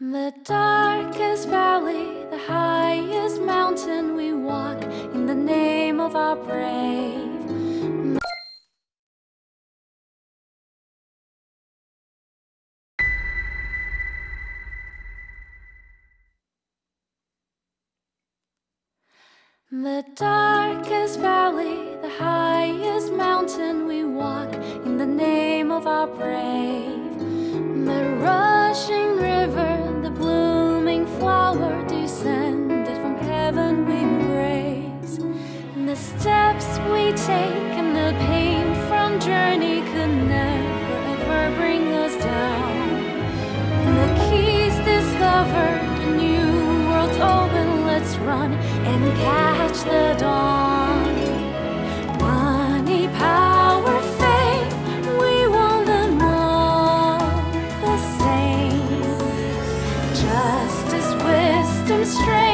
The darkest valley, the highest mountain we walk in the name of our brave. The darkest valley, the highest mountain we walk in the name of our brave. The rushing the steps we take and the pain from journey could never ever bring us down. And the keys discovered, a new world's open, let's run and catch the dawn. Money, power, fame, we want them all the same. Justice, wisdom, strength.